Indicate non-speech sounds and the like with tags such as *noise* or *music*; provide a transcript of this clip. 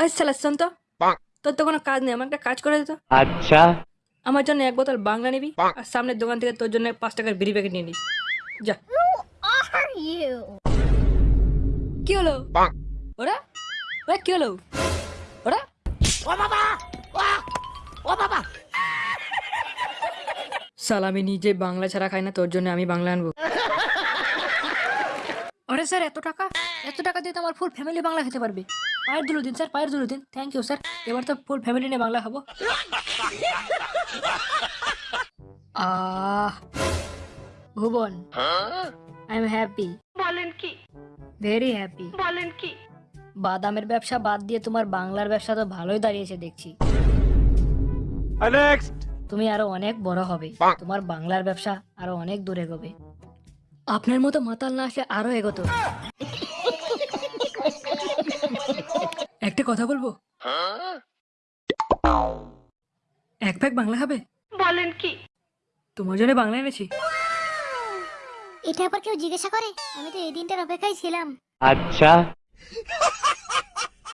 ওই সালা শোন তো। তোর তো কোনো কাজ নেই আমার কাজ করে দিত আমার জন্য এক বোতল বাংলা নিবি আর সামনের দোকান থেকে তোর জন্য পাঁচ টাকার বিড়ি প্যাকেট নিয়ে যা। কি হলো? ওরা? ওরা কি হলো? ওরা? সালামি নিজে বাংলা ছাড়া খাই না তোর জন্য আমি বাংলা আনব। *laughs* আরে স্যার এত টাকা? এত টাকা দিয়ে তো আমার ফুল ফ্যামিলি বাংলা খেতে পারবে। পায়ের দুলো দিন স্যার পায়ের দুলো দিন। Thank you sir. এবার তো ফুল ফ্যামিলি নিয়ে বাংলা খাব। Ah Bhuban I am happy বলেন কি? ভেরি হ্যাপি বলেন কি? বাদামের ব্যবসা বাদ দিয়ে তোমার বাংলার ব্যবসা তো ভালোই দাঁড়িয়েছে দেখছি। তুমি আরও অনেক বড় হবে। তোমার বাংলার ব্যবসা আরও অনেক দূরে গবে। আপনার মতো মাতাল না আসে আরও এগোতো। একটা কথা বলব? এক প্যাক বাংলা খাবে বলেন কি? তোমার জন্য বাংলা এনেছি। এটা আবার কেউ জিজ্ঞাসা করে? আমি তো এই দিনটার অপেক্ষায় ছিলাম। আচ্ছা।